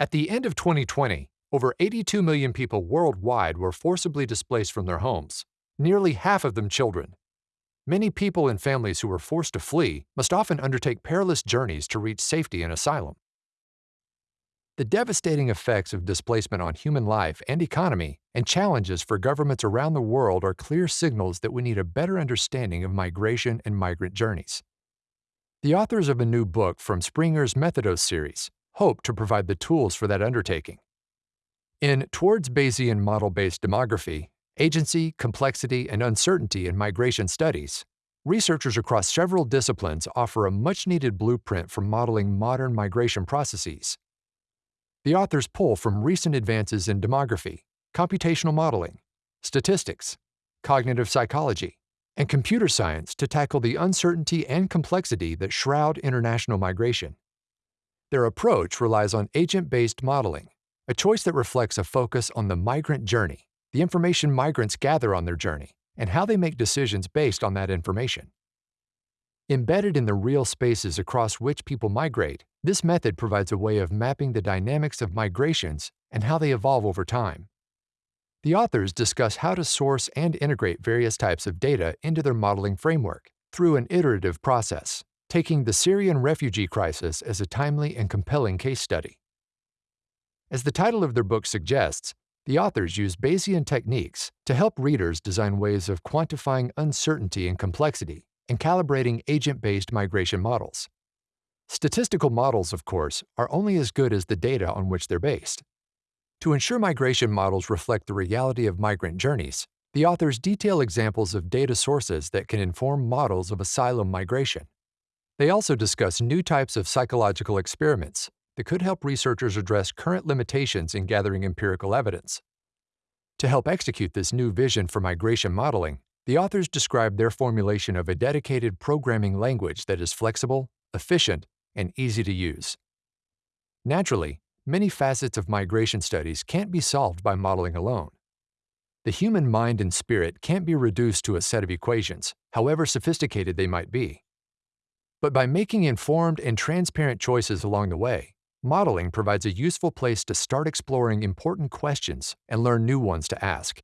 At the end of 2020, over 82 million people worldwide were forcibly displaced from their homes, nearly half of them children. Many people and families who were forced to flee must often undertake perilous journeys to reach safety and asylum. The devastating effects of displacement on human life and economy and challenges for governments around the world are clear signals that we need a better understanding of migration and migrant journeys. The authors of a new book from Springer's Methodos series hope to provide the tools for that undertaking. In Towards Bayesian Model-Based Demography, Agency, Complexity, and Uncertainty in Migration Studies, researchers across several disciplines offer a much-needed blueprint for modeling modern migration processes. The authors pull from recent advances in demography, computational modeling, statistics, cognitive psychology, and computer science to tackle the uncertainty and complexity that shroud international migration. Their approach relies on agent-based modeling, a choice that reflects a focus on the migrant journey, the information migrants gather on their journey, and how they make decisions based on that information. Embedded in the real spaces across which people migrate, this method provides a way of mapping the dynamics of migrations and how they evolve over time. The authors discuss how to source and integrate various types of data into their modeling framework through an iterative process taking the Syrian refugee crisis as a timely and compelling case study. As the title of their book suggests, the authors use Bayesian techniques to help readers design ways of quantifying uncertainty and complexity and calibrating agent-based migration models. Statistical models, of course, are only as good as the data on which they're based. To ensure migration models reflect the reality of migrant journeys, the authors detail examples of data sources that can inform models of asylum migration. They also discuss new types of psychological experiments that could help researchers address current limitations in gathering empirical evidence. To help execute this new vision for migration modeling, the authors describe their formulation of a dedicated programming language that is flexible, efficient, and easy to use. Naturally, many facets of migration studies can't be solved by modeling alone. The human mind and spirit can't be reduced to a set of equations, however sophisticated they might be. But by making informed and transparent choices along the way, modeling provides a useful place to start exploring important questions and learn new ones to ask.